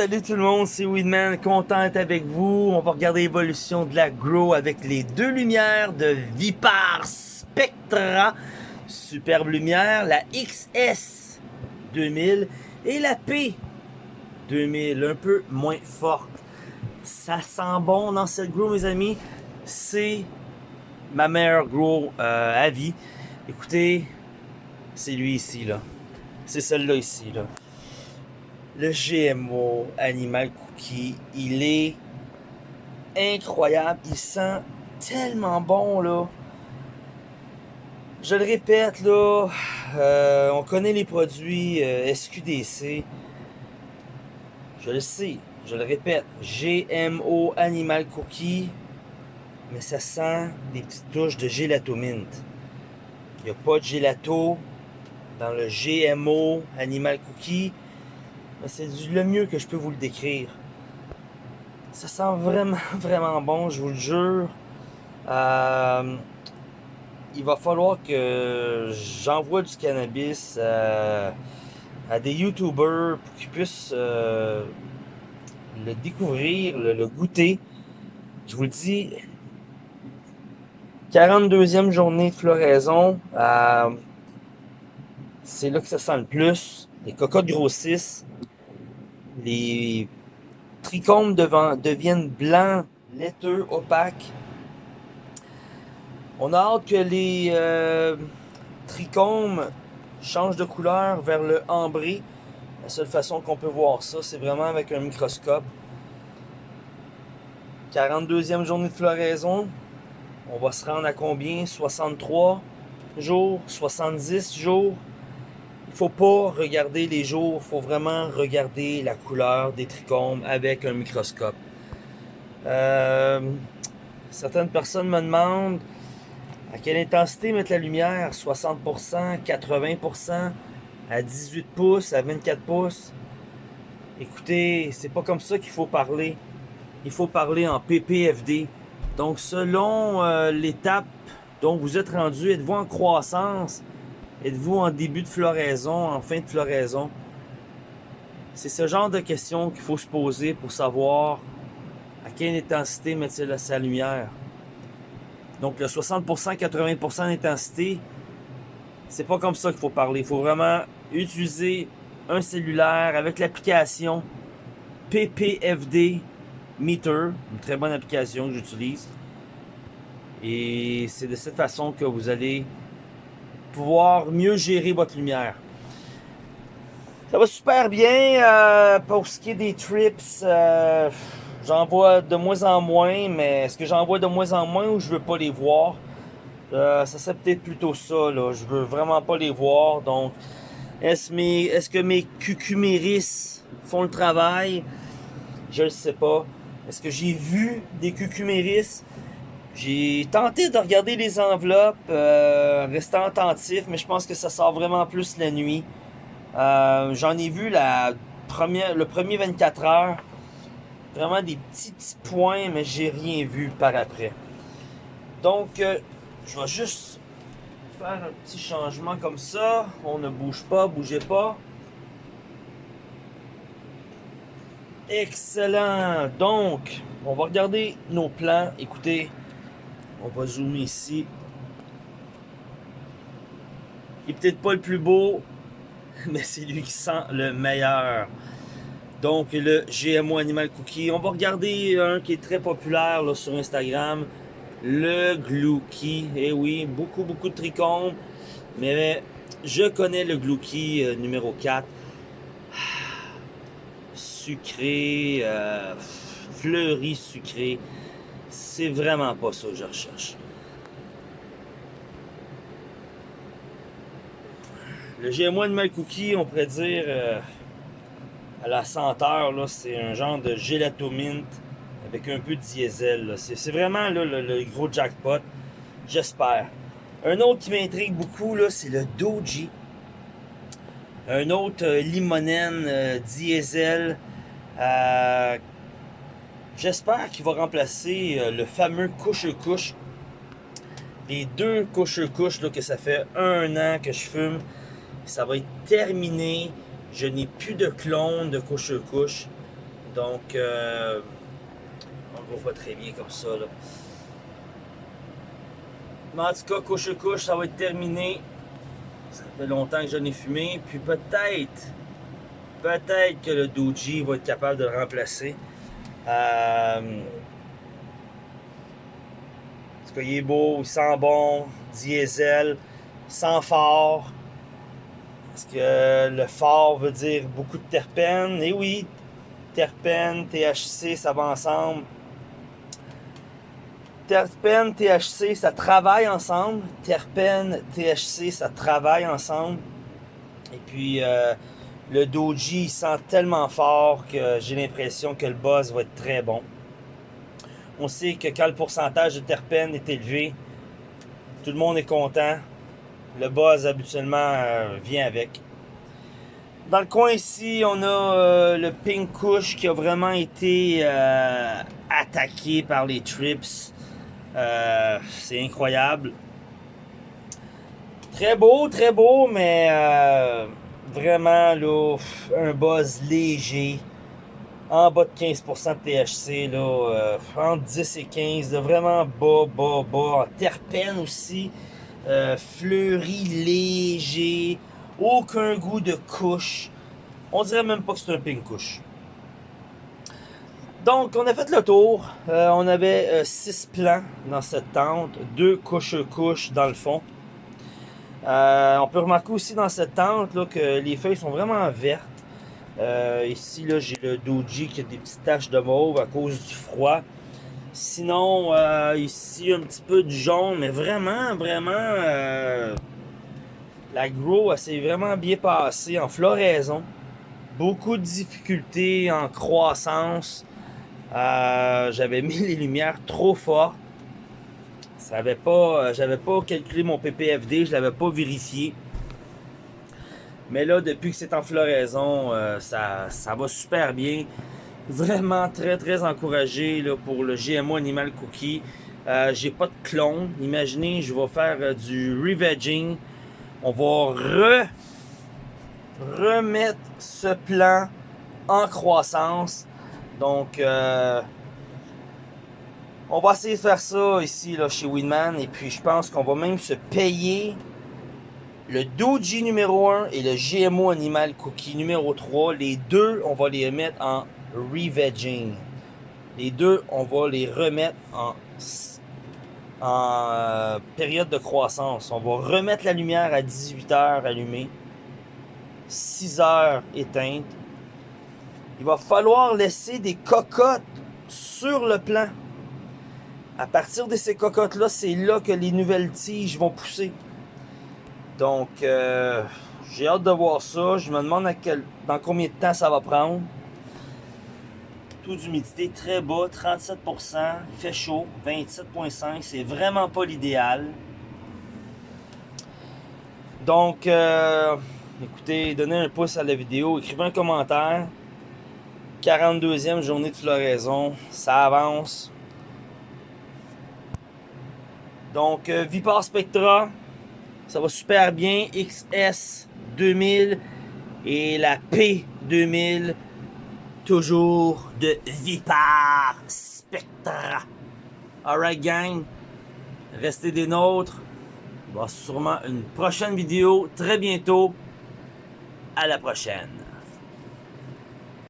Salut tout le monde, c'est Weedman, content d'être avec vous. On va regarder l'évolution de la Grow avec les deux lumières de Vipar Spectra. Superbe lumière, la XS 2000 et la P 2000, un peu moins forte. Ça sent bon dans cette Grow mes amis. C'est ma meilleure Grow euh, à vie. Écoutez, c'est lui ici là. C'est celle-là ici là le GMO Animal Cookie, il est incroyable. Il sent tellement bon, là. Je le répète, là, euh, on connaît les produits euh, SQDC. Je le sais, je le répète, GMO Animal Cookie, mais ça sent des petites touches de gelato mint. Il n'y a pas de gelato dans le GMO Animal Cookie c'est le mieux que je peux vous le décrire. Ça sent vraiment, vraiment bon, je vous le jure. Euh, il va falloir que j'envoie du cannabis à, des youtubeurs pour qu'ils puissent euh, le découvrir, le, goûter. Je vous le dis, 42e journée de floraison, euh, c'est là que ça sent le plus. Les cocottes grossissent les trichomes deviennent blancs, laiteux, opaques. On a hâte que les euh, trichomes changent de couleur vers le ambré. La seule façon qu'on peut voir ça, c'est vraiment avec un microscope. 42e journée de floraison. On va se rendre à combien? 63 jours? 70 jours? Il faut pas regarder les jours, il faut vraiment regarder la couleur des trichomes avec un microscope. Euh, certaines personnes me demandent à quelle intensité mettre la lumière, 60%, 80%, à 18 pouces, à 24 pouces? Écoutez, c'est pas comme ça qu'il faut parler. Il faut parler en PPFD. Donc selon euh, l'étape dont vous êtes rendu, êtes-vous en croissance, Êtes-vous en début de floraison, en fin de floraison? C'est ce genre de questions qu'il faut se poser pour savoir à quelle intensité mettre sa lumière. Donc le 60%, 80% d'intensité, c'est pas comme ça qu'il faut parler. Il faut vraiment utiliser un cellulaire avec l'application PPFD Meter, une très bonne application que j'utilise. Et c'est de cette façon que vous allez pouvoir mieux gérer votre lumière. Ça va super bien euh, pour ce qui est des trips. Euh, j'en vois de moins en moins, mais est-ce que j'en vois de moins en moins ou je veux pas les voir? Euh, ça serait peut-être plutôt ça, là. Je veux vraiment pas les voir. Donc, est-ce est que mes cucuméris font le travail? Je ne sais pas. Est-ce que j'ai vu des cucuméris? J'ai tenté de regarder les enveloppes, euh, restant attentif, mais je pense que ça sort vraiment plus la nuit. Euh, j'en ai vu la première, le premier 24 heures. Vraiment des petits, points, mais j'ai rien vu par après. Donc, euh, je vais juste faire un petit changement comme ça. On ne bouge pas, bougez pas. Excellent. Donc, on va regarder nos plans. Écoutez, on va zoomer ici. Il est peut-être pas le plus beau, mais c'est lui qui sent le meilleur. Donc le GMO Animal Cookie. On va regarder un qui est très populaire sur Instagram. Le Glouki. Eh oui, beaucoup, beaucoup de trichomes. Mais je connais le Glouki euh, numéro 4. Sucré, euh, fleuri sucré. Vraiment pas ça que je recherche. Le GMO Animal Cookie, on pourrait dire, euh, à la senteur, c'est un genre de gelato mint avec un peu de diesel. C'est vraiment le, gros jackpot, j'espère. Un autre qui m'intrigue beaucoup, c'est le Doji. Un autre euh, limonène euh, diesel J'espère qu'il va remplacer euh, le fameux couche-couche. Les deux couche-couche que ça fait un an que je fume. Ça va être terminé. Je n'ai plus de clone de couche-couche. Donc, euh, on le voit très bien comme ça. Là. Mais en tout couche-couche, ça va être terminé. Ça fait longtemps que je n'ai fumé. Puis peut-être, peut-être que le Doji va être capable de le remplacer. Euh, en tout il est beau, il sent bon, diesel, sans phare. Parce que le phare veut dire beaucoup de terpènes. Et oui, terpènes, THC, ça va ensemble. Terpène, THC, ça travaille ensemble. Terpène, THC, ça travaille ensemble. Et puis, euh, le Doji, sent tellement fort que j'ai l'impression que le buzz va être très bon. On sait que quand le pourcentage de terpènes est élevé, tout le monde est content. Le buzz, habituellement, euh, vient avec. Dans le coin ici, on a euh, le Pink Kush qui a vraiment été attaqué par les trips. Euh, c'est incroyable. Très beau, très beau, mais euh, vraiment là, un buzz léger. En bas de 15% de THC, là, euh, entre 10 et 15, vraiment bas, bas, bas. Terpène aussi, fleuri, léger, aucun goût de couche. On dirait même pas que c'est un pink couche. Donc, on a fait le tour. Euh, on avait euh, six plans dans cette tente, deux couches-couches dans le fond. Euh, on peut remarquer aussi dans cette tente que les feuilles sont vraiment vertes. ici, là, j'ai le doji qui a des petites taches de mauve à cause du froid. Sinon, ici, un petit peu de jaune, mais vraiment, vraiment, la grow, s'est vraiment bien passée en floraison. Beaucoup de difficultés en croissance. Euh, j'avais mis les lumières trop fortes. Pas, euh, j'avais pas calculé mon PPFD, je l'avais pas vérifié. Mais là, depuis que c'est en floraison, euh, ça, ça va super bien. Vraiment très très encouragé là, pour le GMO Animal Cookie. J'ai pas de clone. Imaginez, je vais faire du revegging. On va re remettre ce plan en croissance donc, euh, on va essayer de faire ça ici là, chez Winman. Et puis, je pense qu'on va même se payer le Doji numéro 1 et le GMO Animal Cookie numéro 3. Les deux, on va les mettre en revegging. Les deux, on va les remettre en, en euh, période de croissance. On va remettre la lumière à 18h allumée, 6h éteinte il va falloir laisser des cocottes sur le plan. À partir de ces cocottes-là, c'est là que les nouvelles tiges vont pousser. Donc, euh, j'ai hâte de voir ça. Je me demande dans combien de temps ça va prendre. Taux d'humidité très bas, 37%. Il fait chaud, 27,5. C'est vraiment pas l'idéal. Donc, euh, écoutez, donnez un pouce à la vidéo, écrivez un commentaire. 42e journée de floraison, ça avance. Donc, euh, Vipar Spectra, ça va super bien. XS 2000 et la P2000, toujours de Vipar Spectra. Alright gang, restez des nôtres. Il va sûrement une prochaine vidéo très bientôt. À la prochaine.